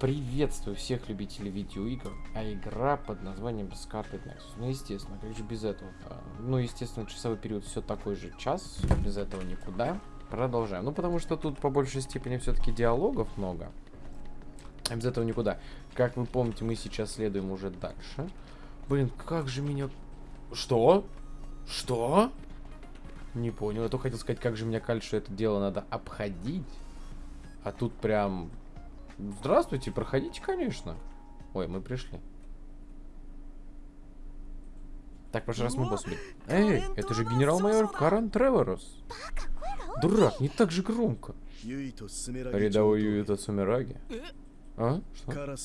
Приветствую всех любителей видеоигр, а игра под названием Scarlet Nexus. Ну, естественно, как же без этого? А, Ну, естественно, часовой период все такой же час, без этого никуда. Продолжаем. Ну, потому что тут по большей степени все-таки диалогов много. А без этого никуда. Как вы помните, мы сейчас следуем уже дальше. Блин, как же меня... Что? Что? Не понял. Я то хотел сказать, как же меня что это дело надо обходить. А тут прям... Здравствуйте, проходите, конечно. Ой, мы пришли. Так, в прошлый раз мы босс убили. Эй, это же генерал-майор Каран Треворос. Дурак, не так же громко. Рядовой Юита Сумираги. А? Что?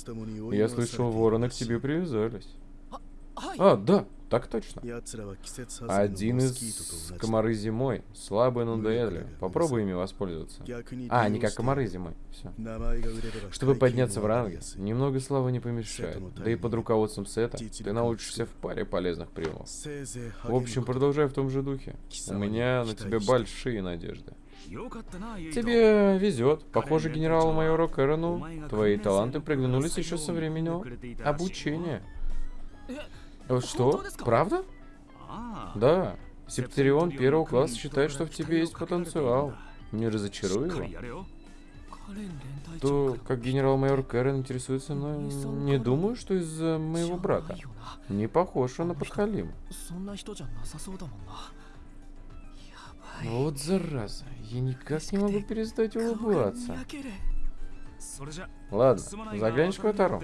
Я слышал, вороны к тебе привязались. А, да, так точно. Один из комары зимой. Слабые, но надоедливые. Попробуй ими воспользоваться. А, не как комары зимой. Все. Чтобы подняться в ранге, немного славы не помешает. Да и под руководством Сета ты научишься в паре полезных приемов. В общем, продолжай в том же духе. У меня на тебя большие надежды. Тебе везет. Похоже, генералу-майору Кэрону твои таланты приглянулись еще со времени обучения. Э, Что? Правда? Да. Септерион первого класса считает, что в тебе есть потенциал. Не разочаруй его. То, как генерал-майор Кэрон интересуется мной, не думаю, что из-за моего брата. Не похож он на подхалима. Вот зараза, я никак не могу перестать улыбаться. Ладно, заглянешь к Ватару?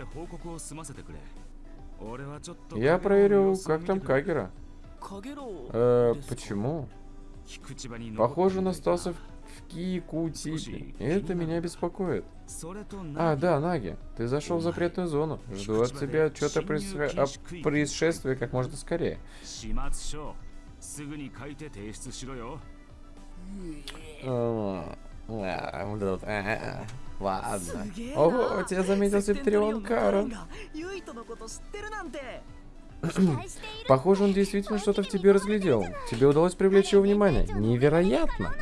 Я проверю, как там Кагера. Э, почему? Похоже, он остался в Кикутипе. Это меня беспокоит. А, да, Наги, ты зашел в запретную зону. Жду от тебя отчета о происшествии как можно скорее. А, Ладно. Ого, тебя заметил Септрион Карен. Похоже, он действительно что-то в тебе разглядел. Тебе удалось привлечь его внимание. Невероятно.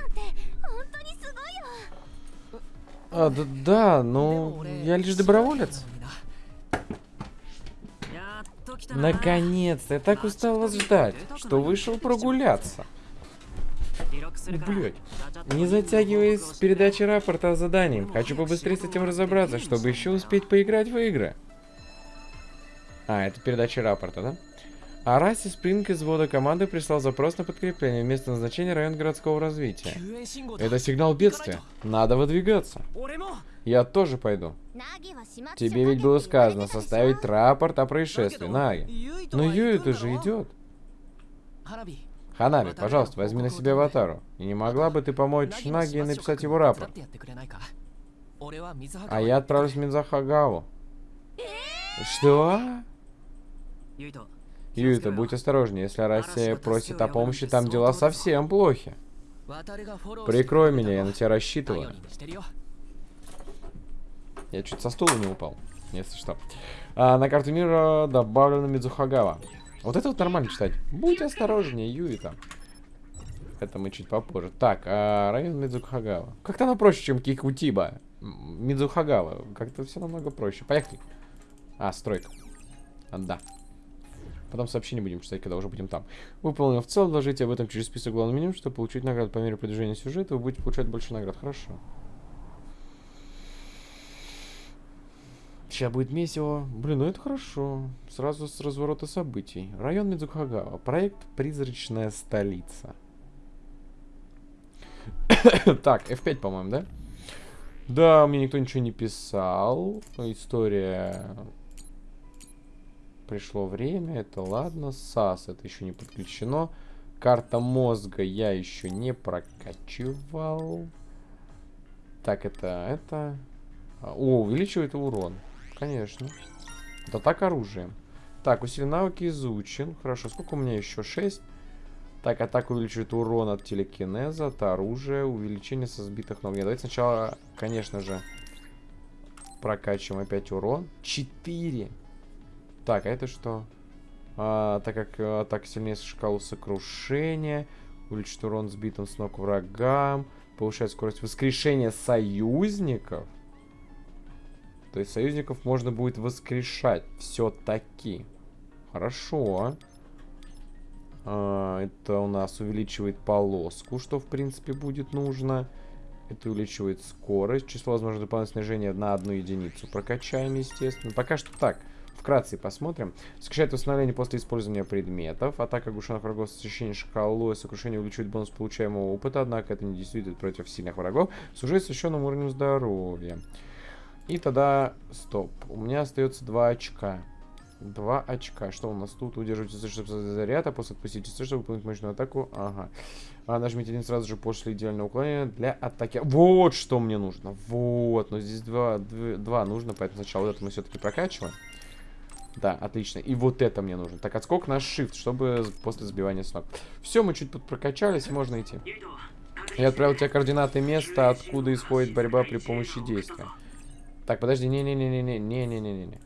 А, да, да, ну, я лишь доброволец. Наконец-то, я так устал вас ждать, что вышел прогуляться. Блять. Не затягивай с передачей рапорта о задании. Хочу побыстрее с этим разобраться, чтобы еще успеть поиграть в игры. А, это передача рапорта, да? Араси Спринг из ввода команды прислал запрос на подкрепление. Место назначения район городского развития. Это сигнал бедствия. Надо выдвигаться. Я тоже пойду. Тебе ведь было сказано составить рапорт о происшествии, Наги. Но Юита же идет. Ханаби, пожалуйста, возьми на себя аватару. И не могла бы ты помочь Наги и написать его рапорт? А я отправлюсь в Минзахагаву. Что? Юита, будь осторожнее, если Россия просит о помощи, там дела совсем плохи. Прикрой меня, я на тебя рассчитываю. Я чуть со стула не упал, если что. А, на карту мира добавлена Мидзухагава. Вот это вот нормально читать. Будь осторожнее, Юита. Это мы чуть попозже. Так, а, район Мидзухагава. Как-то оно проще, чем Кикутиба. Мидзухагава. Как-то все намного проще. Поехали. А, стройка. А, да. Потом сообщение будем читать, когда уже будем там. Выполнил в целом, доложите об этом через список главного меню, чтобы получить награду по мере продвижения сюжета. Вы будете получать больше наград. Хорошо. Сейчас будет месиво. Блин, ну это хорошо. Сразу с разворота событий. Район Мидзухагава. Проект «Призрачная столица». так, F5, по-моему, да? Да, мне никто ничего не писал. История... Пришло время, это ладно. САС, это еще не подключено. Карта мозга я еще не прокачивал. Так, это... это... О, увеличивает урон. Конечно. Это так оружие. Так, усилен навыки изучен. Хорошо, сколько у меня еще? 6. Так, атака увеличивает урон от телекинеза, от оружия, увеличение со сбитых ног. Нет, давайте сначала, конечно же, прокачиваем опять урон. 4. Так, а это что? А, так как атака сильнее шкалу сокрушения, увеличит урон сбитым с ног врагам, повышает скорость воскрешения союзников. То есть союзников можно будет воскрешать. Все-таки. Хорошо. А, это у нас увеличивает полоску, что в принципе будет нужно. Это увеличивает скорость. Число возможно дополнительного снижения на одну единицу. Прокачаем, естественно. Пока что так. Вкратце посмотрим. Сокращает восстановление после использования предметов. Атака оглушенных врагов с освещением шкалой. Сокрушение увеличивает бонус получаемого опыта. Однако это не действует против сильных врагов. Служит священным уровнем здоровья. И тогда... Стоп. У меня остается 2 очка. Два очка. Что у нас тут? Удерживайте чтобы заряд, а после отпустите C, чтобы выполнить мощную атаку. Ага. А, нажмите один сразу же после идеального уклонения для атаки. Вот что мне нужно. Вот. Но здесь два, два, два нужно, поэтому сначала вот это мы все-таки прокачиваем. Да, отлично. И вот это мне нужно. Так, отскок на shift, чтобы после сбивания с ног. Все, мы чуть прокачались, можно идти. Я отправил тебе координаты места, откуда исходит борьба при помощи действия. Так, подожди, не-не-не-не-не-не-не-не-не.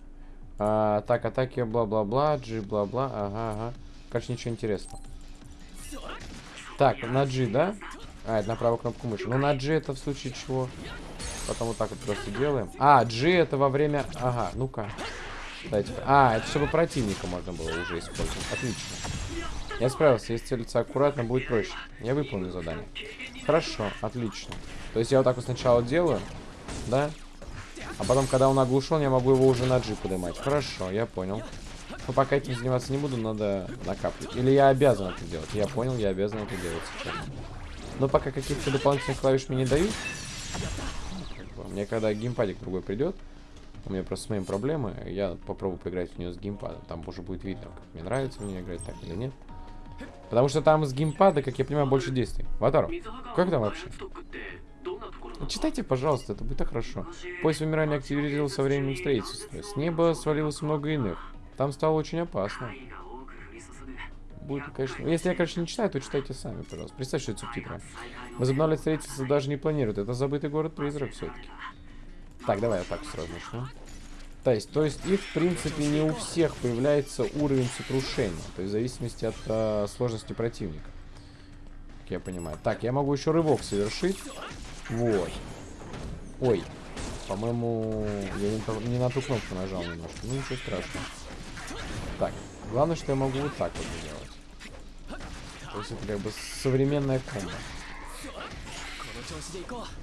А, так, атаки, бла-бла-бла, G, бла-бла, ага, ага. Короче, ничего интересного. Так, на G, да? А, это на правую кнопку мыши. Ну, на G это в случае чего? Потом вот так вот просто делаем. А, G это во время... Ага, ну-ка. А, это чтобы противника можно было уже использовать. Отлично. Я справился. Если целиться аккуратно, будет проще. Я выполню задание. Хорошо, отлично. То есть я вот так вот сначала делаю, да? А потом, когда он оглушен, я могу его уже на джип поднимать. Хорошо, я понял. Но пока этим заниматься не буду, надо накапливать. Или я обязан это делать. Я понял, я обязан это делать сейчас. Но пока каких-то дополнительных клавиш мне не дают. Мне когда геймпадик другой придет, у меня просто с моим проблемы, я попробую поиграть в нее с геймпадом. Там уже будет видно, как мне нравится мне играть так или нет. Потому что там с геймпада, как я понимаю, больше действий. Ватару, как там вообще? Читайте, пожалуйста, это будет так хорошо. Поезд вымирания активизировался со временем строительства. С неба свалилось много иных. Там стало очень опасно. Будет, конечно... Если я, конечно, не читаю, то читайте сами, пожалуйста. Представьте, что это субтитры. Возобновлять строительство даже не планируют. Это забытый город-призрак все-таки. Так, давай я так сразу начну. То есть, то есть их, в принципе, не у всех появляется уровень сокрушения. То есть, в зависимости от э, сложности противника. Как я понимаю. Так, я могу еще рывок совершить. Вот. Ой. По-моему, я не, не на ту кнопку нажал немножко. Ну, ничего страшного. Так. Главное, что я могу вот так вот сделать. То есть это как бы современная комбо.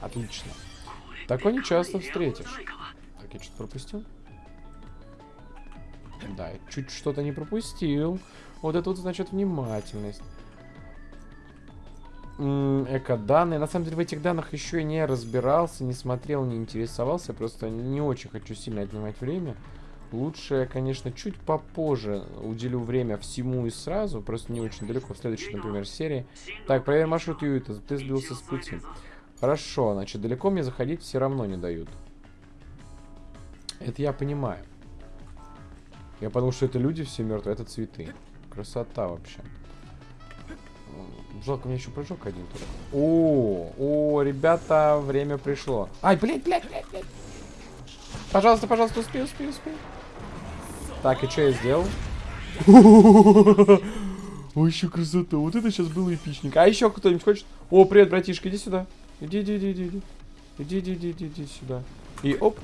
Отлично. Такое не часто встретишь. Так, я что-то пропустил? Да, чуть что-то не пропустил. Вот это вот значит внимательность эко-данные. На самом деле в этих данных еще и не разбирался, не смотрел, не интересовался. Просто не очень хочу сильно отнимать время. Лучше конечно, чуть попозже уделю время всему и сразу. Просто не очень далеко в следующей, например, серии. Так, проверь маршрут Юита. Ты сбился с пути. Хорошо, значит, далеко мне заходить все равно не дают. Это я понимаю. Я подумал, что это люди все мертвые, это цветы. Красота вообще. Жалко, мне еще прыжок один туда. О, о, ребята, время пришло. Ай, блядь, блядь, блядь, блядь. Пожалуйста, пожалуйста, успей, успей, успей. Так, и что я сделал? Вообще красота. Вот это сейчас было эпичненько. А еще кто-нибудь хочет? О, привет, братишка, иди сюда. Иди, иди, иди, иди. Иди, иди, иди, иди, иди сюда. И оп.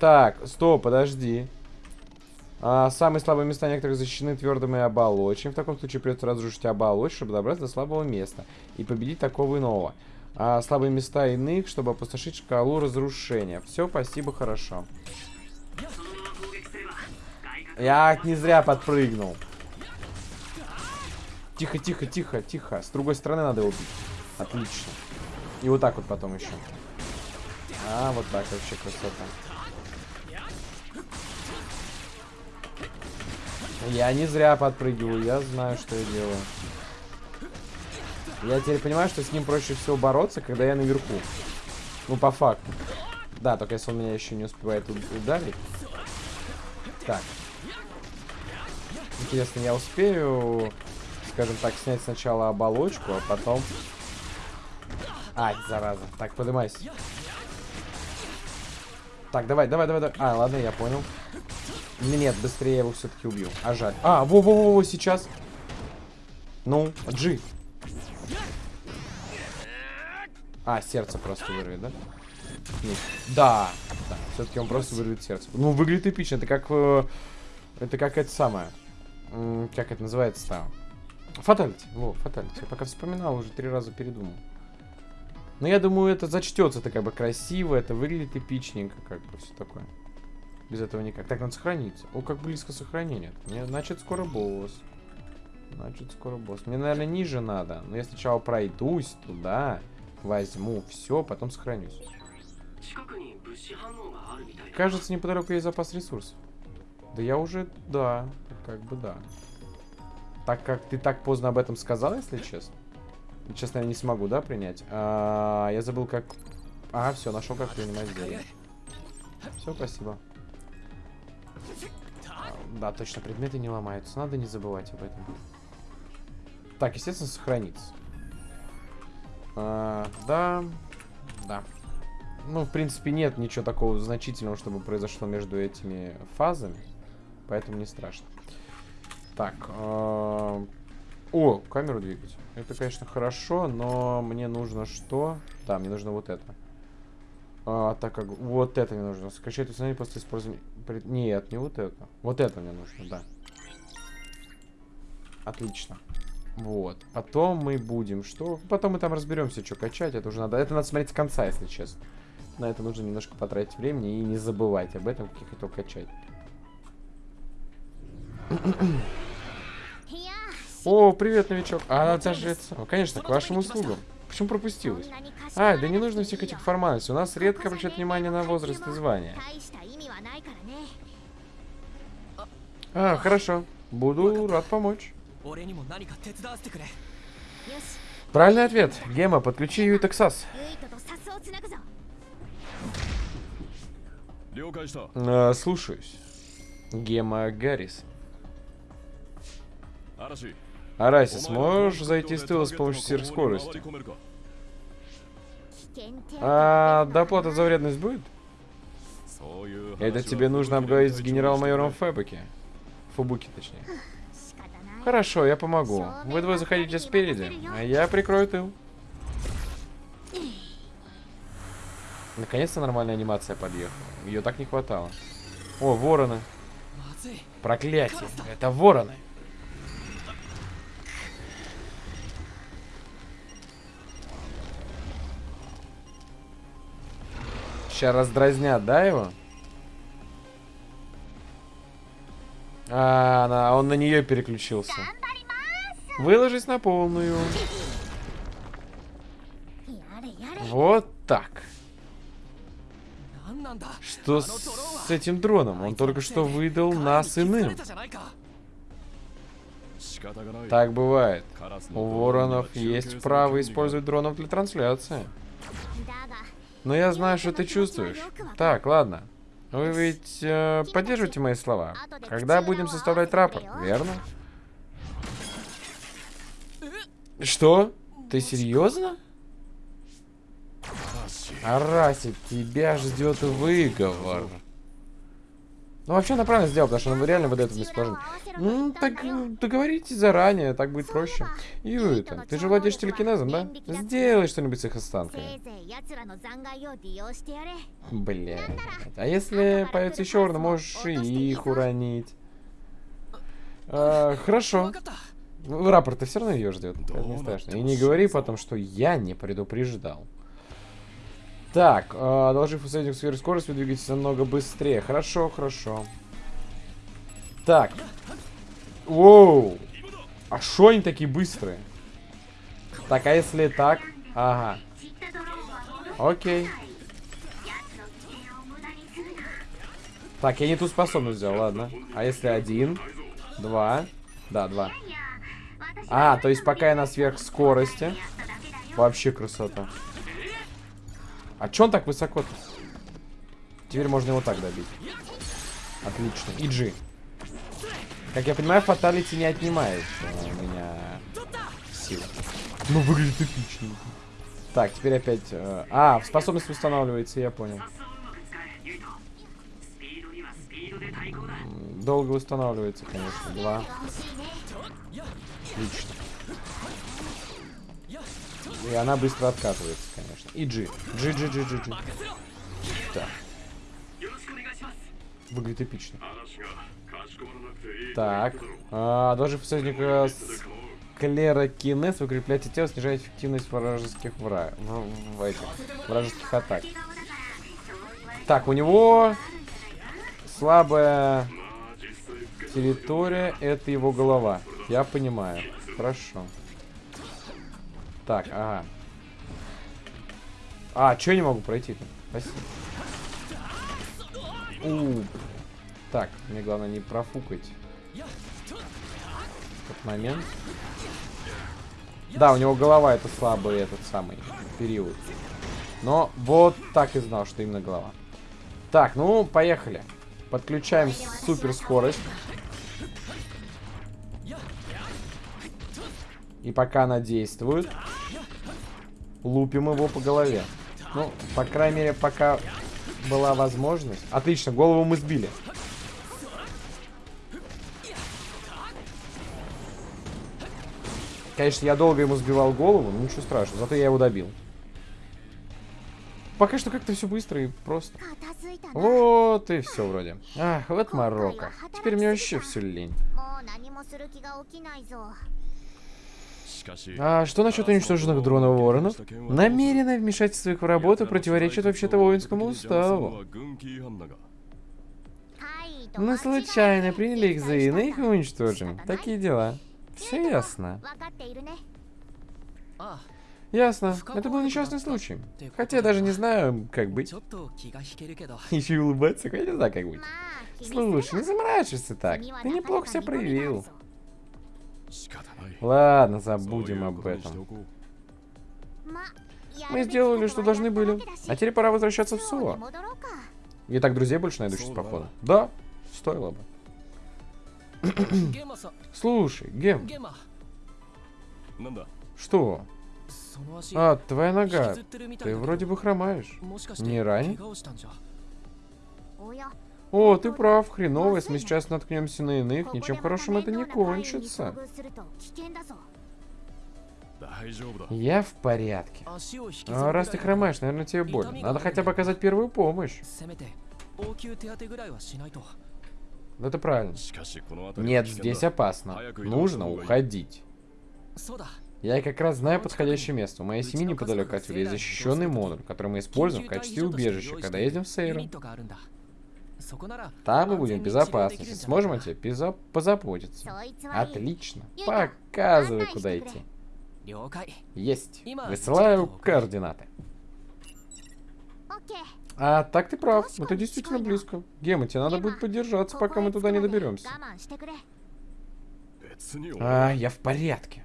Так, стоп, подожди. А, самые слабые места некоторых защищены твердыми оболочками. В таком случае придется разрушить оболочку, чтобы добраться до слабого места и победить такого иного. А, слабые места иных, чтобы опустошить шкалу разрушения. Все, спасибо, хорошо. Я не зря подпрыгнул. Тихо, тихо, тихо, тихо. С другой стороны надо его убить. Отлично. И вот так вот потом еще. А, вот так вообще красота. Я не зря подпрыгиваю, я знаю, что я делаю. Я теперь понимаю, что с ним проще всего бороться, когда я наверху. Ну, по факту. Да, только если он меня еще не успевает ударить. Так. Интересно, я успею, скажем так, снять сначала оболочку, а потом... Ай, зараза. Так, поднимайся. Так, давай, давай, давай, давай. А, ладно, я понял. Нет, быстрее я его все-таки убью. А жаль. А, во-во-во, сейчас. Ну, G. А, сердце просто вырвет, да? Нет. Да. Все-таки он просто вырвет сердце. Ну, выглядит эпично. Это как... э, Это как это самое. Как это называется-то? Фаталити. Во, фаталити. Я пока вспоминал, уже три раза передумал. Но я думаю, это зачтется. Это как бы красиво, это выглядит эпичненько, как бы все такое. Без этого никак. Так, он сохранится? О, как близко сохранение. Мне, значит, скоро босс. Значит, скоро босс. Мне, наверное, ниже надо. Но я сначала пройдусь туда, возьму все, потом сохранюсь. Кажется, неподалеку есть запас ресурсов. Да я уже... Да, как бы да. Так как ты так поздно об этом сказал, если честно. Честно, я не смогу, да, принять? А, я забыл, как... А, все, нашел, как принимать зелье. Все, спасибо. А, Да, точно, предметы не ломаются. Надо не забывать об этом. Так, естественно, сохраниться. А, да, да. Ну, в принципе, нет ничего такого значительного, чтобы произошло между этими фазами. Поэтому не страшно. Так. а, О, камеру двигать. Это, конечно, хорошо, но мне нужно что? Да, мне нужно вот это. А, так как вот это мне нужно. Скачать установить после использования... Нет, не вот это. Вот это мне нужно, да. Отлично. Вот. Потом мы будем что? Потом мы там разберемся, что качать. Это уже надо. Это надо смотреть с конца, если честно. На это нужно немножко потратить времени и не забывать об этом, как я хотел качать. О, привет, новичок. А, это... самое. Конечно, к вашим услугам. Почему пропустилась? А, да не нужно всех этих формальностей. У нас редко обращают внимание на возраст и звание. А, хорошо. Буду рад помочь. Правильный ответ. Гема, подключи Юй Тексас. А, слушаюсь. Гема Гаррис. Араси, сможешь зайти с тыла с помощью сир скорости? А доплата за вредность будет? Это тебе нужно обговорить с генерал-майором Фэбеке. Фубуки, точнее. Хорошо, я помогу. Вы двое заходите спереди, а я прикрою тыл. Наконец-то нормальная анимация подъехала. Ее так не хватало. О, вороны. Проклятие. Это вороны. Сейчас раздразнят, да, его? А, она, он на нее переключился. Выложись на полную. Вот так. Что с этим дроном? Он только что выдал нас иным. Так бывает. У воронов есть право использовать дронов для трансляции. Но я знаю, что ты чувствуешь. Так, ладно. Вы ведь э, поддерживаете мои слова? Когда будем составлять рапорт, верно? Что? Ты серьезно? Арасик, тебя ждет выговор. Ну, вообще, она правильно сделала, потому что она реально выдает в бесположение. Ну, так ну, договоритесь заранее, так будет проще. Юита, ты же владеешь телекинезом, да? Сделай что-нибудь с их останками. Блин. А если появится еще урна, можешь и их уронить. А, хорошо. Ну, рапорт, ты все равно ее ждет. Это не страшно. И не говори потом, что я не предупреждал. Так, э, одолжив усредник сферы скорость, вы двигаетесь намного быстрее. Хорошо, хорошо. Так. Воу. А шо они такие быстрые? Так, а если так? Ага. Окей. Так, я не ту способность взял, ладно. А если один? Два? Да, два. А, то есть пока я на сверхскорости. Вообще красота. А чё он так высоко-то? Теперь можно его так добить. Отлично. Иджи. Как я понимаю, фаталити не отнимает э, у меня силы. Ну, выглядит эпично. Так, теперь опять... Э, а, способность восстанавливается, я понял. Долго восстанавливается, конечно. Два. Отлично. И она быстро откатывается, конечно. И G. G, G, G, G, G. Так. Выглядит эпично. Так. А, должен союзника с клерокинез укрепляйте тело, снижает эффективность вражеских вра... в, в этих, вражеских атак. Так, у него слабая территория, это его голова. Я понимаю. Хорошо. Так, ага. А, что я не могу пройти-то? Спасибо. У. Так, мне главное не профукать этот момент. Да, у него голова это слабый этот самый период. Но вот так и знал, что именно голова. Так, ну, поехали. Подключаем суперскорость. И пока она действует, лупим его по голове. Ну, по крайней мере, пока была возможность. Отлично, голову мы сбили. Конечно, я долго ему сбивал голову, но ничего страшного, зато я его добил. Пока что как-то все быстро и просто. Вот и все вроде. Ах, вот Марокко. Теперь мне вообще все лень. А что насчет уничтоженных дронов воронов? Намеренное вмешательство их в работу противоречит вообще-то воинскому уставу. Мы случайно приняли их за иных и уничтожим. Такие дела. Все ясно. Ясно. Это был несчастный случай. Хотя я даже не знаю, как быть. Еще и улыбаться, я не знаю, как быть. Слушай, не заморачивайся так. Ты неплохо себя проявил. Ладно, забудем об этом. Мы сделали, что должны были. А теперь пора возвращаться в Сула. Я так друзей больше найду сейчас, походу. Да, стоило бы. Слушай, Гем. Что? А, твоя нога. Ты вроде бы хромаешь. Не ранен? О, ты прав, хреново, если мы сейчас наткнемся на иных, ничем хорошим это не кончится. Я в порядке. А раз ты хромаешь, наверное, тебе больно. Надо хотя бы оказать первую помощь. Это правильно. Нет, здесь опасно. Нужно уходить. Я как раз знаю подходящее место. У моей семьи неподалеку отсюда есть защищенный модуль, который мы используем в качестве убежища, когда едем в Сейру. Там мы будем в безопасности. Сможем о тебе безо... позаботиться. Отлично. Показывай, куда идти. Есть. Высылаю координаты. А так ты прав. Это действительно близко. Гема, тебе надо будет поддержаться, пока мы туда не доберемся. А, я в порядке.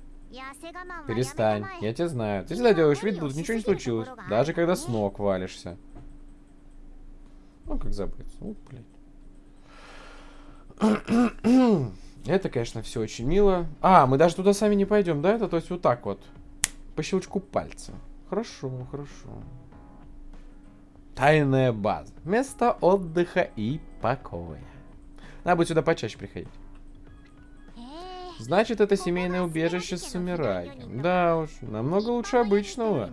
Перестань, я тебя знаю. Ты всегда делаешь вид, будто ничего не случилось, даже когда с ног валишься. Ну, как забыться. Вот, блядь. Это, конечно, все очень мило. А, мы даже туда сами не пойдем, да? Это то есть вот так вот. По щелчку пальца. Хорошо, хорошо. Тайная база. Место отдыха и покоя. Надо будет сюда почаще приходить. Значит, это семейное убежище с Самираги. Да уж, намного лучше обычного.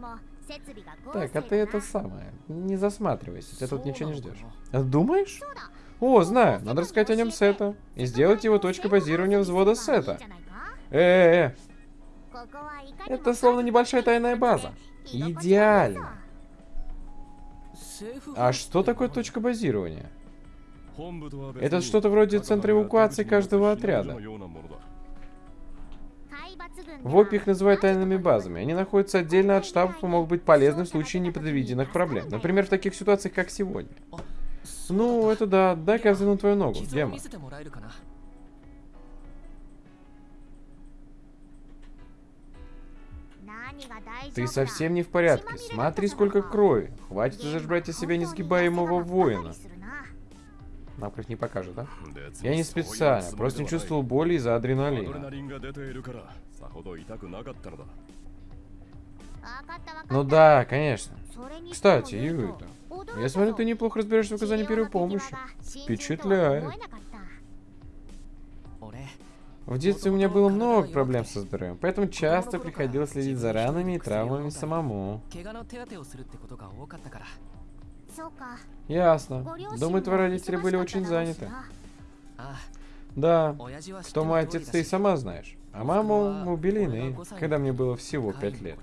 Так, а ты это самое. Не засматривайся, ты тут ничего не ждешь. А Думаешь? О, знаю, надо рассказать о нем Сета. И сделать его точкой базирования взвода Сета. Э-э-э, это словно небольшая тайная база. Идеально. А что такое точка базирования? Это что-то вроде центра эвакуации каждого отряда. ВОП их называют тайными базами. Они находятся отдельно от штабов и могут быть полезны в случае непредвиденных проблем. Например, в таких ситуациях, как сегодня. Ну, это да. Дай-ка я взгляну твою ногу, Дема. Ты совсем не в порядке. Смотри, сколько крови. Хватит уже жрать из себя несгибаемого воина. Нам как не покажет, да? Я не специально, просто не чувствовал боли из-за адреналина. Ну да, конечно. Кстати, Юй, я смотрю, ты неплохо разбираешься в оказании первой помощи. Впечатляет. В детстве у меня было много проблем со здоровьем, поэтому часто приходилось следить за ранами и травмами самому. Ясно. Думаю, твои родители были очень заняты. А, да. Что мой отец, ты и сама знаешь. А маму убили иные, когда мне было всего 5 лет.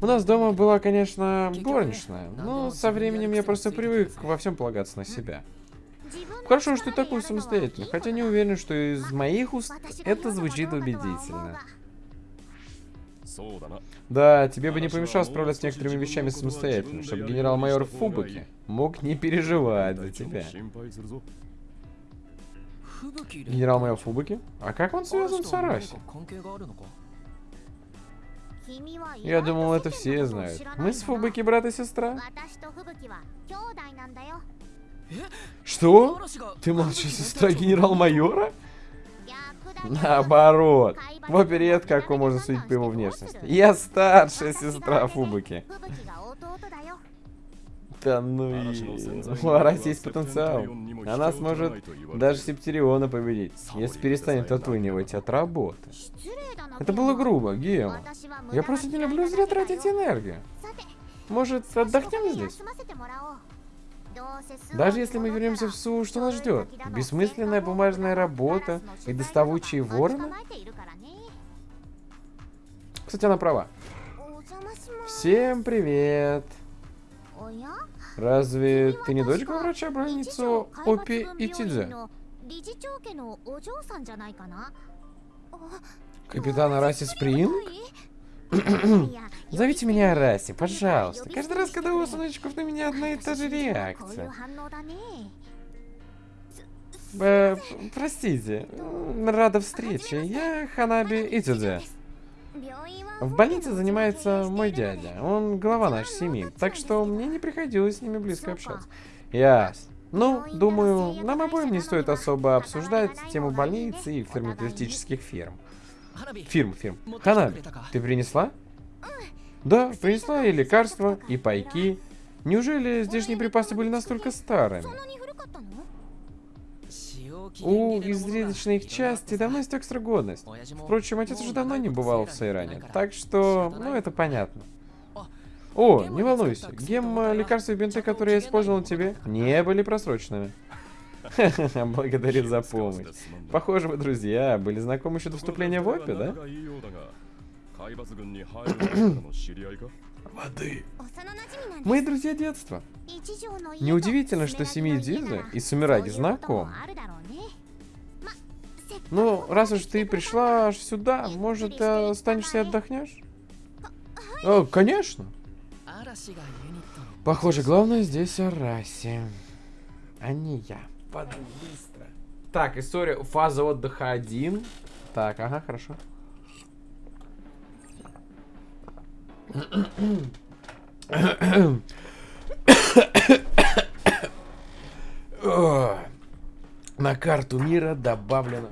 У нас дома была, конечно, горничная, но со временем я просто привык во всем полагаться на себя. Хорошо, что ты такой самостоятельный, хотя не уверен, что из моих уст это звучит убедительно. Да, тебе бы не помешало справляться с некоторыми вещами самостоятельно, чтобы генерал-майор Фубаки мог не переживать за тебя. Генерал-майор Фубаки? А как он связан с Араси? Я думал, это все знают. Мы с Фубаки брат и сестра. Что? Ты младшая сестра генерал-майора? Наоборот. Вот перед какой можно судить по его внешности. Я старшая сестра Фубаки. Да ну и... У Араси есть потенциал. Она сможет даже Септериона победить, если перестанет отлынивать от работы. Это было грубо, Гео. Я просто не люблю зря тратить энергию. Может, отдохнем здесь? Даже если мы вернемся в Су, что нас ждет? Бессмысленная бумажная работа и доставучие вороны? Кстати, она права. Всем привет! Разве ты не дочка врача-броницу Опи и Тидзе? Капитан Араси Спринг? Зовите меня Араси, пожалуйста. Каждый раз, когда у сыночков на меня одна и та же реакция. Э, простите, рада встрече. Я Ханаби Итидзе. В больнице занимается мой дядя. Он глава нашей семьи, так что мне не приходилось с ними близко общаться. Ясно. Ну, думаю, нам обоим не стоит особо обсуждать тему больницы и фармацевтических фирм. Фирм, фирм. Ханаби, ты принесла? Да, принесла и лекарства, и пайки. Неужели здешние припасы были настолько старыми? У изрядочных части давно истек срок годность. Впрочем, отец уже давно не бывал в Сайране, так что, ну, это понятно. О, не волнуйся, гемма, лекарства и бинты, которые я использовал тебе, не были просроченными. Благодарит за помощь. Похоже, вы друзья, были знакомы еще до вступления в ОПИ, да? Воды. Мы друзья детства. Неудивительно, что семьи Дизы и Сумираги знакомы. Ну, раз уж ты пришла сюда, может, э, останешься и отдохнешь? О, конечно. Похоже, главное здесь Араси, а не я. Быстро. Так, история, фаза отдыха 1. Так, ага, хорошо. На карту мира добавлено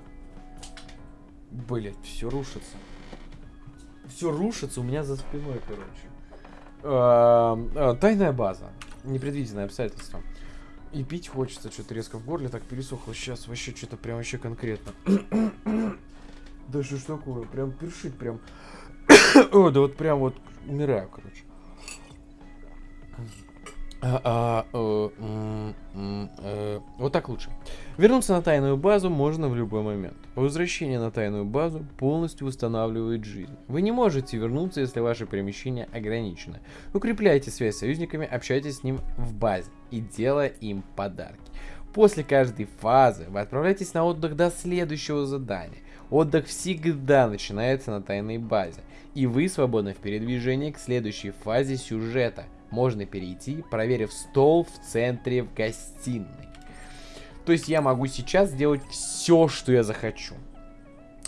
Блять, все рушится. Все рушится у меня за спиной, короче. А, а, Тайная база. Непредвиденное обстоятельство. И пить хочется, что-то резко в горле так пересохло. Сейчас вообще что-то прям вообще конкретно. Да что ж такое? Прям першит, прям. О, да вот прям вот умираю, короче. А, а, э, э, вот так лучше. Вернуться на тайную базу можно в любой момент. Возвращение на тайную базу полностью восстанавливает жизнь. Вы не можете вернуться, если ваше перемещение ограничено. Укрепляйте связь с союзниками, общайтесь с ним в базе и делая им подарки. После каждой фазы вы отправляетесь на отдых до следующего задания. Отдых всегда начинается на тайной базе, и вы свободны в передвижении к следующей фазе сюжета. Можно перейти, проверив стол в центре в гостиной. То есть я могу сейчас сделать все, что я захочу.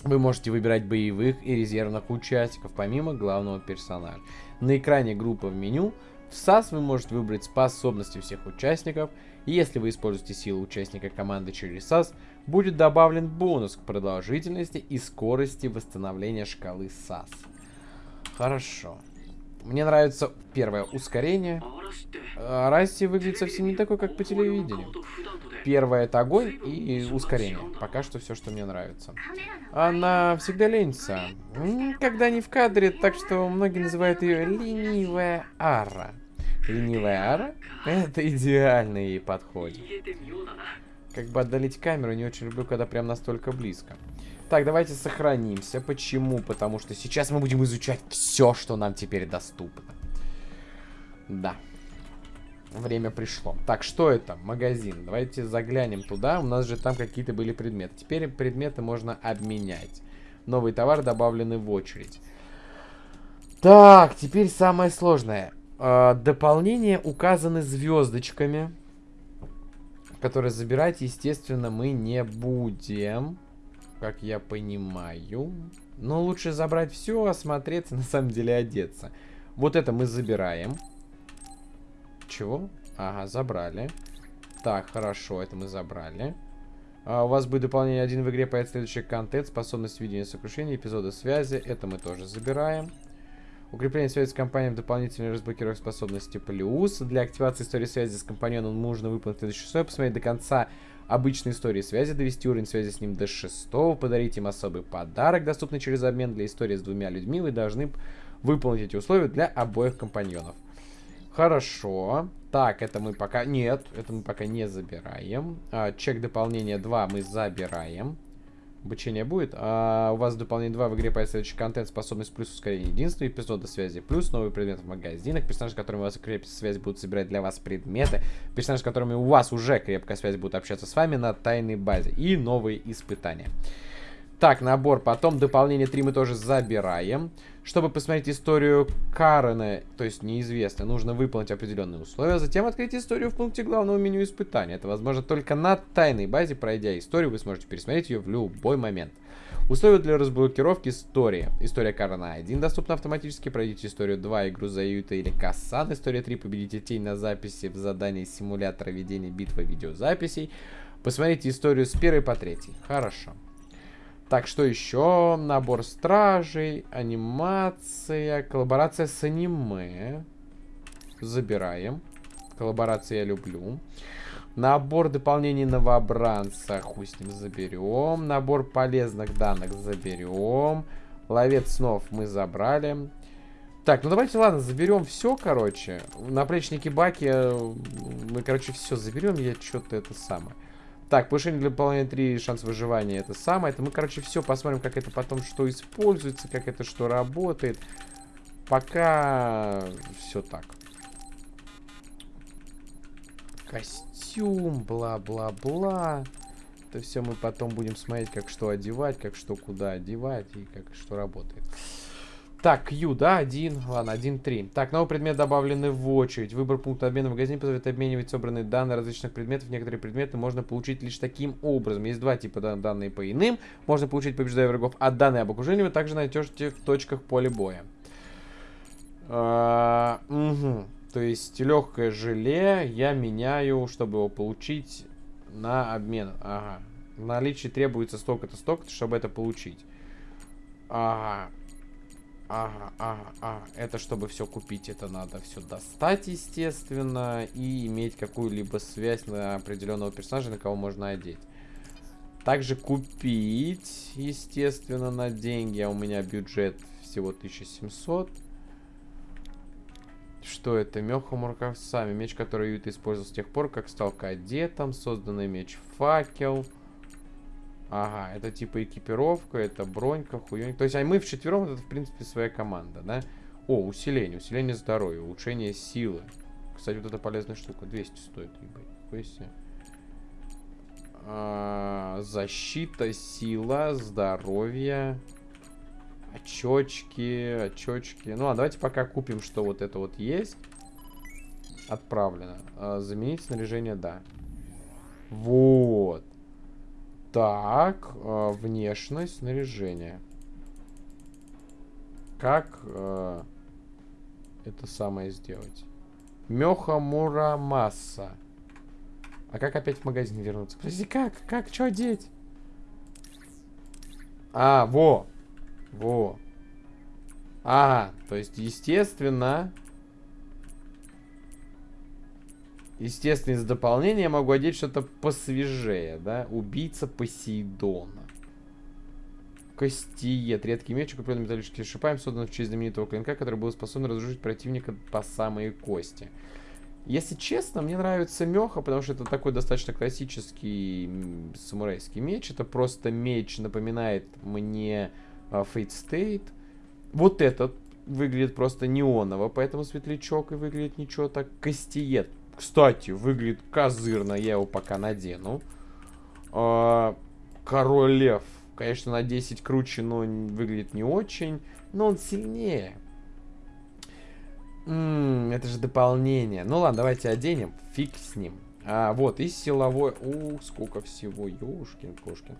Вы можете выбирать боевых и резервных участников, помимо главного персонажа. На экране группы в меню в SAS вы можете выбрать способности всех участников. И если вы используете силу участника команды через SAS, будет добавлен бонус к продолжительности и скорости восстановления шкалы SAS. Хорошо. Мне нравится первое ускорение. А, Расти выглядит совсем не такой, как по телевидению. Первое это огонь и ускорение. Пока что все, что мне нравится. Она всегда ленится. Когда не в кадре, так что многие называют ее ленивая ара. Ленивая ара? Это идеальный ей подходит. Как бы отдалить камеру, не очень люблю, когда прям настолько близко. Так, давайте сохранимся. Почему? Потому что сейчас мы будем изучать все, что нам теперь доступно. Да. Время пришло. Так, что это? Магазин. Давайте заглянем туда. У нас же там какие-то были предметы. Теперь предметы можно обменять. Новый товар добавлены в очередь. Так, теперь самое сложное. А, дополнения указаны звездочками. Которые забирать, естественно, мы не будем. Как я понимаю. Но лучше забрать все, осмотреться, на самом деле одеться. Вот это мы забираем. Чего? Ага, забрали. Так, хорошо, это мы забрали. А, у вас будет дополнение один в игре, появится следующий контент, способность видения сокрушения, эпизоды связи. Это мы тоже забираем. Укрепление связи с компанией, дополнительная разблокировка способности плюс. Для активации истории связи с компаньоном нужно выполнить следующее условие. Посмотреть до конца обычной истории связи, довести уровень связи с ним до шестого, подарить им особый подарок, доступный через обмен для истории с двумя людьми. Вы должны выполнить эти условия для обоих компаньонов. Хорошо. Так, это мы пока... Нет, это мы пока не забираем. А, чек дополнения 2 мы забираем. Обучение будет. А, у вас дополнение 2 в игре появится следующий контент, способность плюс ускорение единства, эпизода связи плюс, новый предмет в магазинах, персонажи, с которыми у вас крепкая связь, будут собирать для вас предметы, персонажи, с которыми у вас уже крепкая связь, будут общаться с вами на тайной базе и новые испытания. Так, набор. Потом дополнение 3 мы тоже забираем. Чтобы посмотреть историю Карена, то есть неизвестно, нужно выполнить определенные условия, а затем открыть историю в пункте главного меню испытания. Это возможно только на тайной базе. Пройдя историю, вы сможете пересмотреть ее в любой момент. Условия для разблокировки истории. История Карена 1 доступна автоматически. Пройдите историю 2, игру за Юта или Кассан. История 3, победите тень на записи в задании симулятора ведения битвы видеозаписей. Посмотрите историю с 1 по 3. Хорошо. Так, что еще? Набор стражей, анимация, коллаборация с аниме. Забираем. Коллаборации я люблю. Набор дополнений новобранца, хуй с ним заберем. Набор полезных данных заберем. Ловец снов мы забрали. Так, ну давайте, ладно, заберем все, короче. Наплечники Баки э, мы, короче, все заберем. Я что-то это самое. Так, повышение для выполнения 3 шанс выживания это самое. Это мы, короче, все посмотрим, как это потом что используется, как это что работает. Пока все так. Костюм, бла-бла-бла. Это все мы потом будем смотреть, как что одевать, как что куда одевать и как что работает. Так, Q, да, один. Ладно, один, три. Так, новый предмет добавлены в очередь. Выбор пункта обмена в магазине позволяет обменивать собранные данные различных предметов. Некоторые предметы можно получить лишь таким образом. Есть два типа дан данные по иным. Можно получить, побеждая врагов, а данные об окружении вы также найдете в точках поля боя. А, угу. То есть легкое желе я меняю, чтобы его получить на обмен. Ага. В наличии требуется столько-то, столько-то, чтобы это получить. Ага. Ага, ага, ага. Это чтобы все купить, это надо все достать, естественно, и иметь какую-либо связь на определенного персонажа, на кого можно одеть. Также купить, естественно, на деньги. А у меня бюджет всего 1700. Что это? Меха Муркавсами. Меч, который Юта использовал с тех пор, как стал кадетом. Созданный меч Факел. Ага, это типа экипировка, это бронька, хуёнь. То есть, а мы вчетвером, это, в принципе, своя команда, да? О, усиление, усиление здоровья, улучшение силы. Кстати, вот эта полезная штука, 200 стоит, ебать. А, защита, сила, здоровье. Очечки, очечки. Ну, а давайте пока купим, что вот это вот есть. Отправлено. А, заменить снаряжение, да. Вот. Так, э, внешность, снаряжение. Как э, это самое сделать? Меха Мурамаса. А как опять в магазин вернуться? Подожди, как? Как? Что одеть? А, во. Во. А, то есть, естественно, Естественно, из дополнения я могу одеть что-то посвежее, да? Убийца Посейдона. Костиет. Редкий меч, укрепленный металлическими шипами, создан в честь знаменитого клинка, который был способен разрушить противника по самые кости. Если честно, мне нравится Меха, потому что это такой достаточно классический самурайский меч. Это просто меч напоминает мне а, Fate State. Вот этот выглядит просто неоново, поэтому светлячок и выглядит ничего так. Кастиет, кстати, выглядит козырно, я его пока надену. А, Король Лев, конечно, на 10 круче, но выглядит не очень. Но он сильнее. М, это же дополнение. Ну ладно, давайте оденем. Фиг с ним. А, вот, и силовой... Ух, сколько всего. Ёшкин кошкин.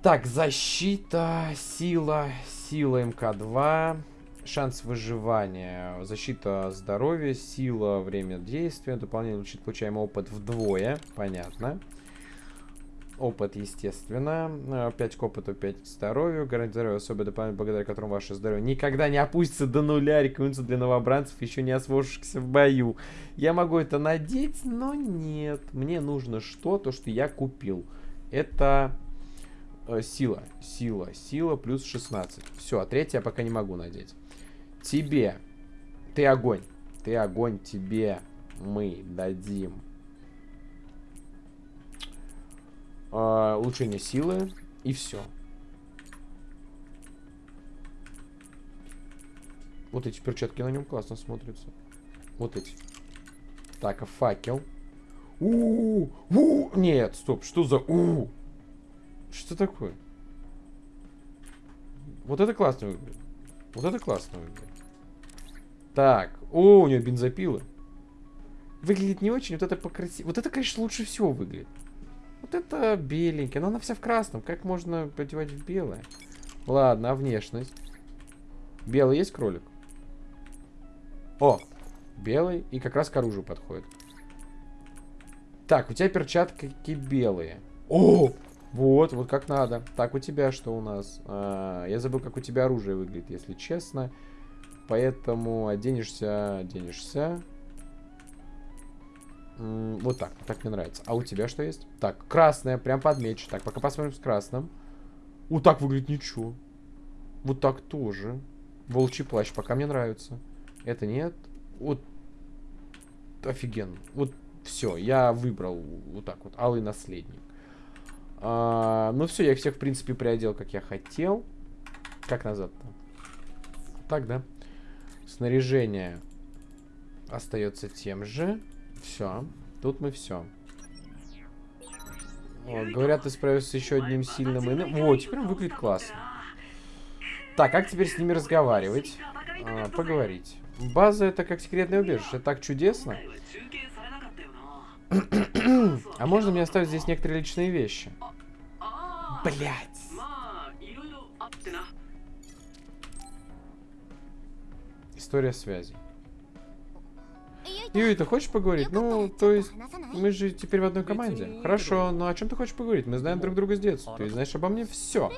Так, защита, сила, сила МК-2, шанс выживания, защита здоровья, сила, время действия, дополнение улучшит получаемый опыт вдвое, понятно. Опыт, естественно. 5 к опыту, 5 к здоровью. Гарантия здоровья особое дополнение, благодаря которому ваше здоровье никогда не опустится до нуля. Рекомендуется для новобранцев, еще не освоившихся в бою. Я могу это надеть, но нет. Мне нужно что-то, что я купил. Это э, сила. Сила. Сила плюс 16. Все, а третье я пока не могу надеть. Тебе. Ты огонь. Ты огонь тебе. Мы дадим. А, улучшение силы. И все. Вот эти перчатки на нем классно смотрятся. Вот эти. Так, а факел. у у Нет, стоп, что за у Что такое? Вот это классно выглядит. Вот это классно выглядит. Так, о, у нее бензопилы. Выглядит не очень, вот это покрасиво. Вот это, конечно, лучше всего выглядит. Вот это беленькое, но она вся в красном. Как можно одевать в белое? Ладно, а внешность? Белый есть кролик? О, белый и как раз к оружию подходит. Так, у тебя перчатки белые. О, вот, вот как надо. Так, у тебя что у нас? А, я забыл, как у тебя оружие выглядит, если честно. Поэтому оденешься, оденешься. Вот так, так мне нравится. А у тебя что есть? Так, красное, прям подмечу. Так, пока посмотрим с красным. Вот так выглядит ничего. Вот так тоже. Волчий плащ, пока мне нравится. Это нет. Вот. Офигенно. Вот все, я выбрал вот так вот. Алый наследник. А, ну все, я всех, в принципе, приодел, как я хотел. Как назад-то? Так, да? Снаряжение остается тем же. Все. Тут мы все. говорят, ты справился с еще одним сильным иным. Вот, теперь он выглядит классно. Так, как теперь с ними разговаривать? А, поговорить. База это как секретное убежище. Так чудесно. А можно мне оставить здесь некоторые личные вещи? Блять. История связи. Юй, ты хочешь поговорить? Ну, то есть, мы же теперь в одной команде. Хорошо, но о чем ты хочешь поговорить? Мы знаем друг друга с детства. Ты знаешь обо мне все.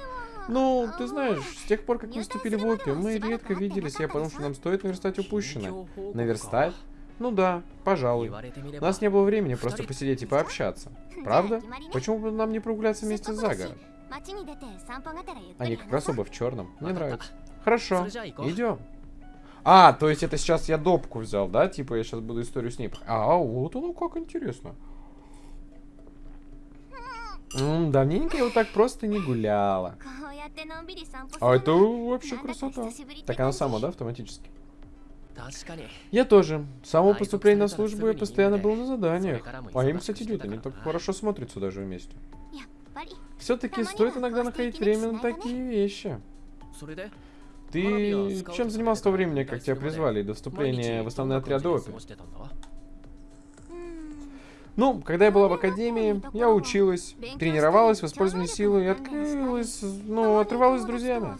Ну, ты знаешь, с тех пор, как мы вступили в ОПИ, мы редко виделись. Я подумал, что нам стоит наверстать упущенное. Наверстать? Ну да, пожалуй. У нас не было времени просто посидеть и пообщаться. Правда? Почему бы нам не прогуляться вместе за город? Они как раз оба в черном. Мне нравится. Хорошо, идем. А, то есть это сейчас я допку взял, да? Типа я сейчас буду историю с ней... А, вот оно как интересно. М -м, давненько я вот так просто не гуляла. А это вообще красота. Так она сама, да, автоматически? Я тоже. С самого поступления на службу я постоянно был на заданиях. А им, кстати, идет, они так хорошо смотрятся даже вместе. Все-таки стоит иногда находить время на такие вещи. Ты чем занимался в то время, как тебя призвали до вступления в основной отряд ОПИ? Ну, когда я была в академии, я училась, тренировалась в силой и открылась, ну, отрывалась с друзьями.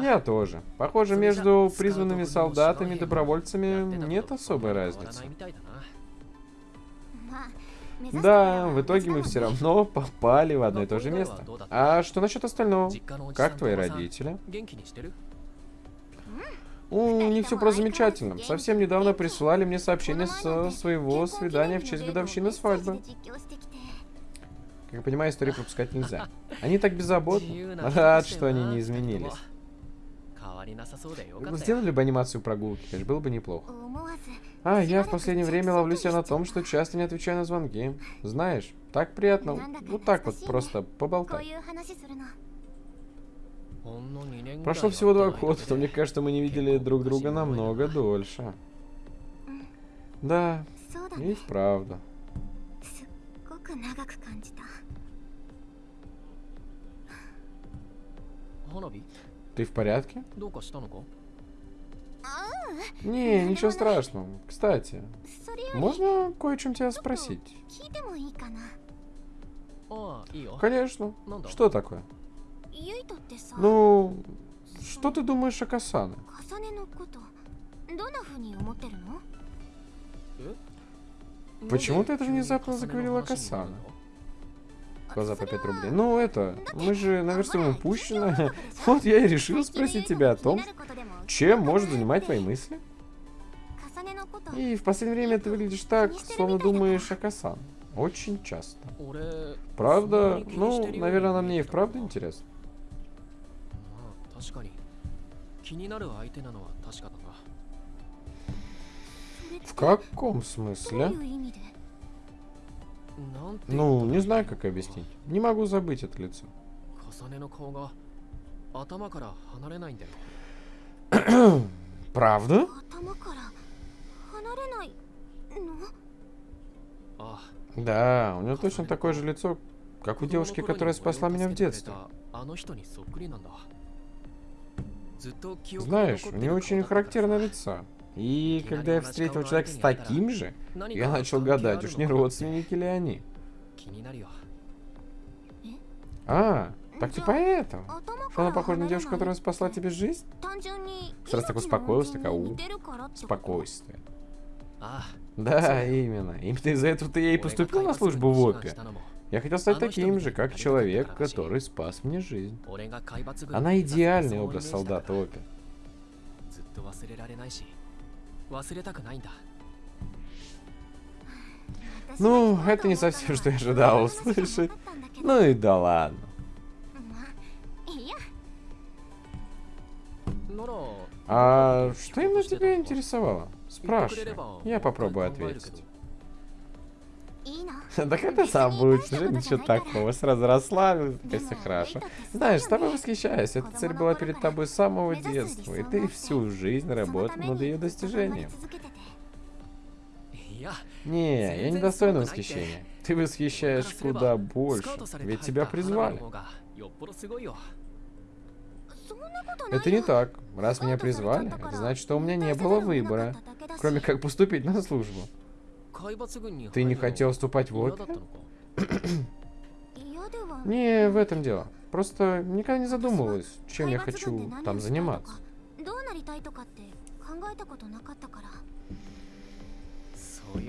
Я тоже. Похоже, между призванными солдатами и добровольцами нет особой разницы. Да, в итоге мы все равно попали в одно и то же место. А что насчет остального? Как твои родители? У них все про замечательно. Совсем недавно присылали мне сообщение со своего свидания в честь годовщины свадьбы. Как я понимаю, историю пропускать нельзя. Они так беззаботны. Рад, что они не изменились. Сделали бы анимацию прогулки, конечно, было бы неплохо. А, я в последнее время ловлю себя на том, что часто не отвечаю на звонки. Знаешь, так приятно. Вот так вот, просто поболтать. Прошло всего два года, но мне кажется, мы не видели друг друга намного дольше. Да, и правда. Ты в порядке? Не, ничего страшного. Кстати, можно кое чем тебя спросить? Конечно. Что такое? Ну, что ты думаешь о Касане? Почему ты это внезапно заговорила о Касане? Глаза по 5 рублей. Ну, это, мы же наверстываем пущено. Вот я и решил спросить тебя о том, чем может занимать твои мысли. И в последнее время ты выглядишь так, словно думаешь о Касан. Очень часто. Правда? Ну, наверное, она мне и вправду интересна. В каком смысле? Ну, не знаю, как объяснить. Не могу забыть это лицо. Правда? Ну? Да, у него точно такое же лицо, как у девушки, которая спасла меня в детстве. Знаешь, у нее очень характерное лицо. И когда я встретил человека с таким же, я начал гадать, уж не родственники ли они. А, так ты поэтому. Она похожа на девушку, которая спасла тебе жизнь? Сразу так успокоилась, такая у. Спокойствие. Да, именно. Именно из-за этого ты и поступил на службу в ОПИ. Я хотел стать таким же, как человек, который спас мне жизнь. Она идеальный образ солдата ОПИ. Ну, это не совсем, что я ожидал услышать. Ну и да ладно. А что именно тебя интересовало? Спрашивай. Я попробую ответить. Так это сообщество, ничего такого. Сразу расслабился, все хорошо. Знаешь, с тобой восхищаюсь. Эта цель была перед тобой с самого детства, и ты всю жизнь работал над ее достижением. Не, я не достоин восхищения. Ты восхищаешь куда больше, ведь тебя призвали. Это не так. Раз меня призвали, это значит, что у меня не было выбора, кроме как поступить на службу. Ты не хотел вступать в лобби? не в этом дело. Просто никогда не задумывалась, чем я хочу там заниматься.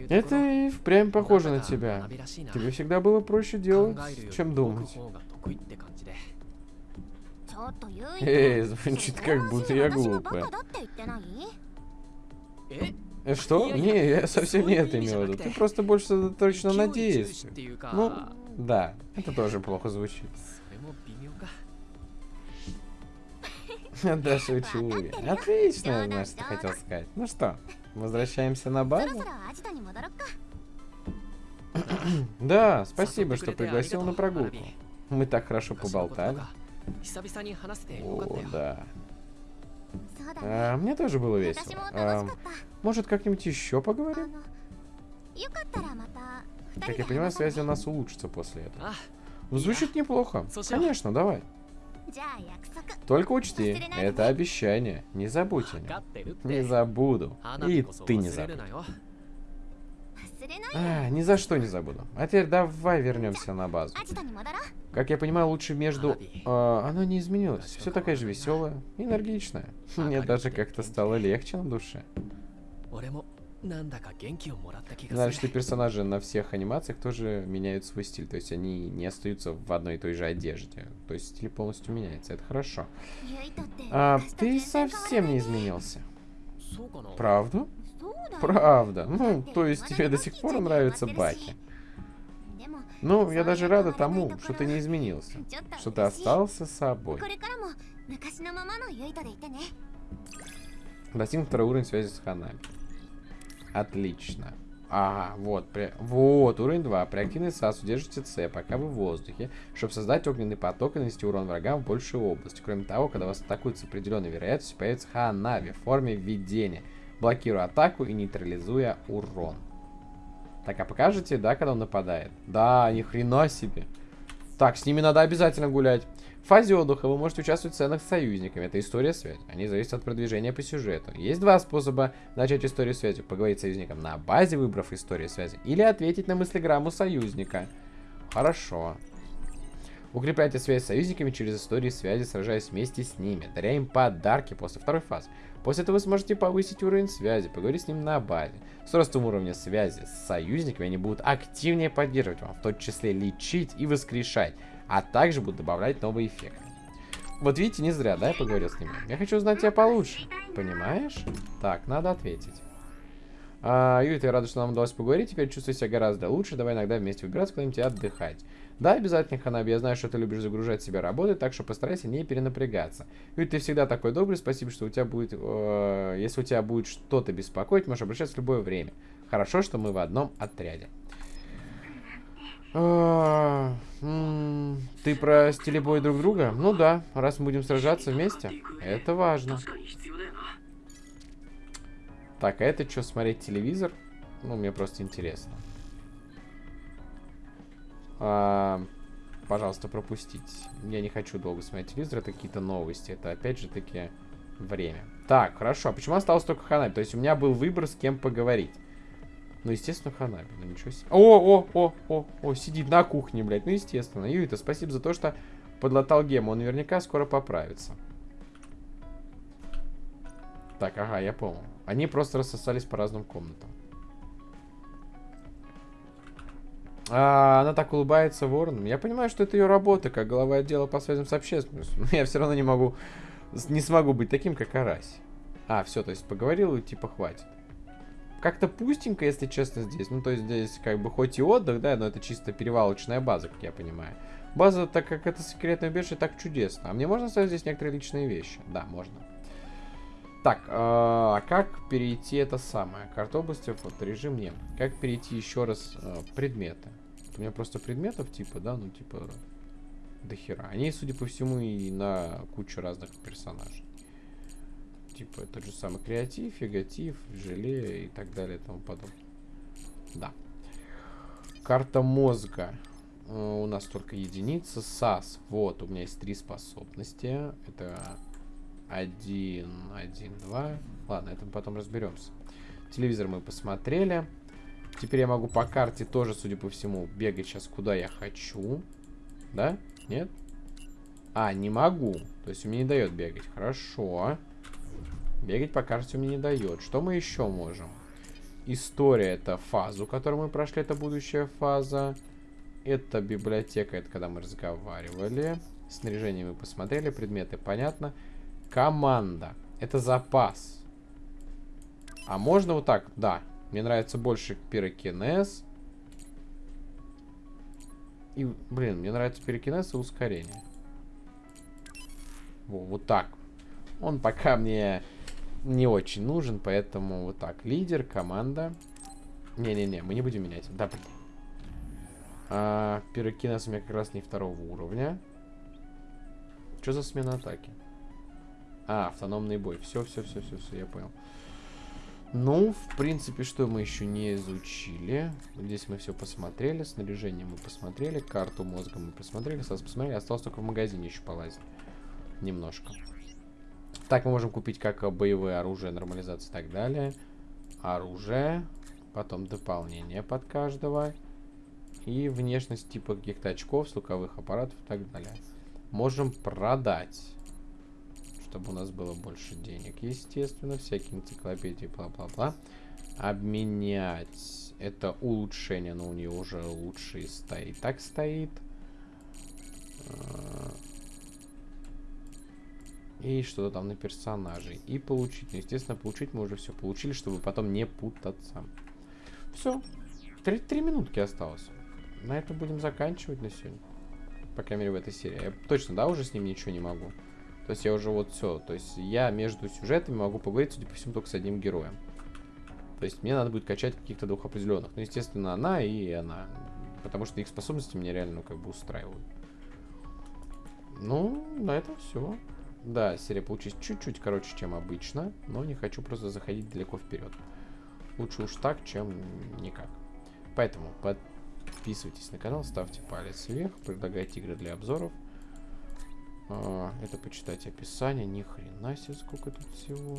Это и впрямь похоже на тебя. Тебе всегда было проще делать, чем думать. Эй, звучит как будто я глупая. Э, что? Не, я совсем не это имел в виду. Ты просто больше точно на действии. Ну, да, это тоже плохо звучит. Да, шучу. Отлично, знаешь, ты хотел сказать. Ну что, возвращаемся на базу? да, спасибо, что пригласил на прогулку. Мы так хорошо поболтали. О, да. А, мне тоже было весело. А, может, как-нибудь еще поговорим? Как я понимаю, связь у нас улучшится после этого. Звучит неплохо. Конечно, давай. Только учти, это обещание. Не забудь о нем. Не забуду. И ты не забудь. А, ни за что не забуду. А теперь давай вернемся на базу. Как я понимаю, лучше между... А, оно не изменилось. Все такое же веселое, энергичное. Мне даже как-то стало легче на душе. Знаешь, что персонажи на всех анимациях тоже меняют свой стиль. То есть они не остаются в одной и той же одежде. То есть стиль полностью меняется. Это хорошо. А, ты совсем не изменился. Правду? Правда. Ну, то есть тебе до сих пор нравятся Баки. Ну, я даже рада тому, что ты не изменился. Что ты остался собой. Достиг второй уровень связи с Ханами. Отлично. А, вот, при... вот, уровень 2. При активной САС удержите С, пока вы в воздухе, чтобы создать огненный поток и нанести урон врагам в большую область. Кроме того, когда вас атакуют с определенной вероятностью, появится Ханави в форме видения – блокируя атаку и нейтрализуя урон. Так, а покажете, да, когда он нападает? Да, ни хрена себе. Так, с ними надо обязательно гулять. В фазе отдыха вы можете участвовать в сценах с союзниками. Это история связи. Они зависят от продвижения по сюжету. Есть два способа начать историю связи. Поговорить с союзником на базе, выбрав историю связи. Или ответить на мыслеграмму союзника. Хорошо. Укрепляйте связь с союзниками через истории связи, сражаясь вместе с ними. Даря им подарки после второй фазы. После этого вы сможете повысить уровень связи, поговорить с ним на базе. С ростом уровня связи с союзниками они будут активнее поддерживать вам, в том числе лечить и воскрешать а также будут добавлять новые эффекты. Вот видите, не зря, да, я поговорил с ними. Я хочу узнать тебя получше. Понимаешь? Так, надо ответить. А, Юрий, я рада, что нам удалось поговорить. Теперь чувствую себя гораздо лучше. Давай иногда вместе выбираться куда-нибудь отдыхать. Да, обязательно, Ханаби. Я знаю, что ты любишь загружать себя работой, так что постарайся не перенапрягаться. Юрий, ты всегда такой добрый. Спасибо, что у тебя будет... Э, если у тебя будет что-то беспокоить, можешь обращаться в любое время. Хорошо, что мы в одном отряде. А, ты про стилебой друг друга? Ну да, раз мы будем сражаться вместе, это важно. Так, а это что, смотреть телевизор? Ну, мне просто интересно. А, пожалуйста, пропустить. Я не хочу долго смотреть телевизор, это какие-то новости. Это опять же таки время. Так, хорошо. А почему осталось только Ханаби? То есть у меня был выбор, с кем поговорить. Ну, естественно, Ханаби. Ну, ничего себе. О, о, о, о, о, сидит на кухне, блядь. Ну, естественно. Юита, спасибо за то, что подлатал гему. Он наверняка скоро поправится. Так, ага, я понял. Они просто рассосались по разным комнатам. А, она так улыбается вороном. Я понимаю, что это ее работа, как глава отдела по связям с общественностью. Но я все равно не могу... Не смогу быть таким, как Арась. А, все, то есть поговорил и типа хватит как-то пустенько, если честно, здесь. Ну, то есть здесь как бы хоть и отдых, да, но это чисто перевалочная база, как я понимаю. База, так как это секретное убежище, так чудесно. А мне можно ставить здесь некоторые личные вещи? Да, можно. Так, э, а как перейти это самое? Карта области, вот, режим нет. Как перейти еще раз э, предметы? У меня просто предметов типа, да, ну типа до хера. Они, судя по всему, и на кучу разных персонажей типа тот же самый креатив, фигатив, желе и так далее и тому подобное. Да. Карта мозга. Uh, у нас только единица. САС. Вот, у меня есть три способности. Это один, один, два. Ладно, это мы потом разберемся. Телевизор мы посмотрели. Теперь я могу по карте тоже, судя по всему, бегать сейчас куда я хочу. Да? Нет? А, не могу. То есть меня не дает бегать. Хорошо. Бегать по карте мне не дает. Что мы еще можем? История это фазу, которую мы прошли, это будущая фаза. Это библиотека, это когда мы разговаривали. Снаряжение мы посмотрели, предметы понятно. Команда. Это запас. А можно вот так? Да. Мне нравится больше пирокинез. И, блин, мне нравится пирокинез и ускорение. Во, вот так. Он пока мне не очень нужен, поэтому вот так. Лидер, команда. Не-не-не, мы не будем менять. Да, блин. А, пирокинез у меня как раз не второго уровня. Что за смена атаки? А, автономный бой. Все, все, все, все, я понял. Ну, в принципе, что мы еще не изучили. Здесь мы все посмотрели. Снаряжение мы посмотрели. Карту мозга мы посмотрели. Сразу посмотрели. Осталось только в магазине еще полазить. Немножко. Так, мы можем купить как боевое оружие, нормализация и так далее. Оружие. Потом дополнение под каждого. И внешность типа каких-то очков, звуковых аппаратов и так далее. Можем продать. Чтобы у нас было больше денег, естественно. Всякие энциклопедии, бла-бла-бла. Обменять. Это улучшение, но у нее уже лучше и стоит. Так стоит. А, и что-то там на персонажей. И получить. Ну, естественно, получить мы уже все получили, чтобы потом не путаться. Все. Три, три минутки осталось. На этом будем заканчивать на сегодня. По крайней мере, в этой серии. Я точно, да, уже с ним ничего не могу. То есть я уже вот все. То есть я между сюжетами могу поговорить, судя по всему, только с одним героем. То есть мне надо будет качать каких-то двух определенных. Ну, естественно, она и она. Потому что их способности меня реально, ну, как бы устраивают. Ну, на этом все. Да, серия получилась чуть-чуть короче, чем обычно. Но не хочу просто заходить далеко вперед. Лучше уж так, чем никак. Поэтому подписывайтесь на канал, ставьте палец вверх, предлагайте игры для обзоров. А, это почитать описание. Ни хрена себе, сколько тут всего.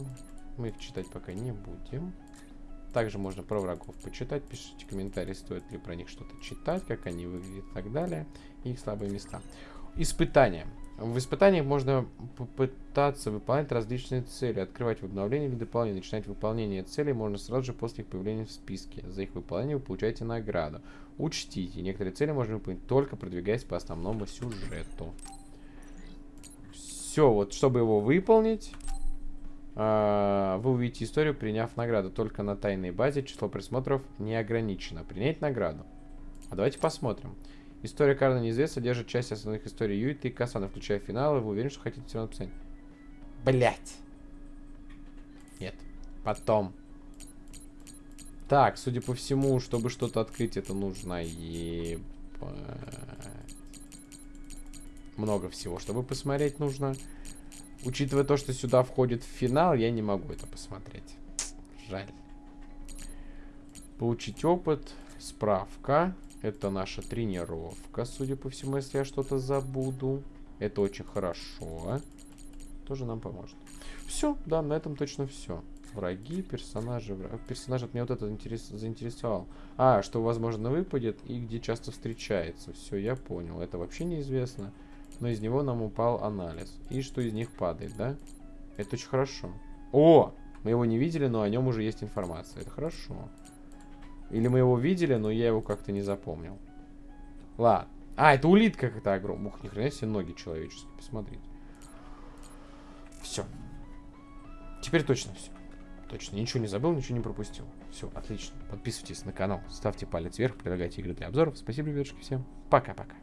Мы их читать пока не будем. Также можно про врагов почитать. Пишите комментарии, стоит ли про них что-то читать, как они выглядят и так далее. Их слабые места. Испытания. В испытаниях можно попытаться выполнять различные цели, открывать в обновлении или дополнение. Начинать выполнение целей можно сразу же после их появления в списке. За их выполнение вы получаете награду. Учтите, некоторые цели можно выполнить только продвигаясь по основному сюжету. Все, вот чтобы его выполнить, а, вы увидите историю, приняв награду. Только на тайной базе число просмотров не ограничено. Принять награду. А давайте посмотрим. История Карна неизвестна, содержит часть основных историй Юита и Касана, включая финалы. Вы уверены, что хотите все написать? Блять. Нет. Потом. Так, судя по всему, чтобы что-то открыть, это нужно ебать. Много всего, чтобы посмотреть нужно. Учитывая то, что сюда входит финал, я не могу это посмотреть. Жаль. Получить опыт. Справка. Это наша тренировка, судя по всему, если я что-то забуду. Это очень хорошо. Тоже нам поможет. Все, да, на этом точно все. Враги, персонажи. Враг... Персонаж от меня вот это интерес... заинтересовал. А, что, возможно, выпадет и где часто встречается. Все, я понял. Это вообще неизвестно. Но из него нам упал анализ. И что из них падает, да? Это очень хорошо. О! Мы его не видели, но о нем уже есть информация. Это хорошо. Или мы его видели, но я его как-то не запомнил. Ладно. А, это улитка какая-то огромная. Ух, ни хрена себе ноги человеческие. Посмотрите. Все. Теперь точно все. Точно. Ничего не забыл, ничего не пропустил. Все, отлично. Подписывайтесь на канал, ставьте палец вверх, предлагайте игры для обзоров. Спасибо, ребятушки, всем. Пока-пока.